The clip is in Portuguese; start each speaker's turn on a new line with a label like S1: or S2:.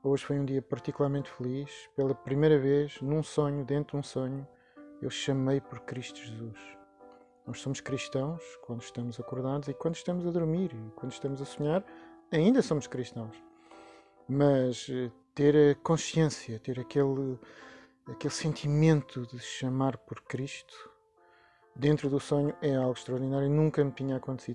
S1: Hoje foi um dia particularmente feliz. Pela primeira vez, num sonho, dentro de um sonho, eu chamei por Cristo Jesus. Nós somos cristãos quando estamos acordados e quando estamos a dormir e quando estamos a sonhar, ainda somos cristãos. Mas eh, ter a consciência, ter aquele, aquele sentimento de chamar por Cristo dentro do sonho é algo extraordinário nunca me tinha acontecido.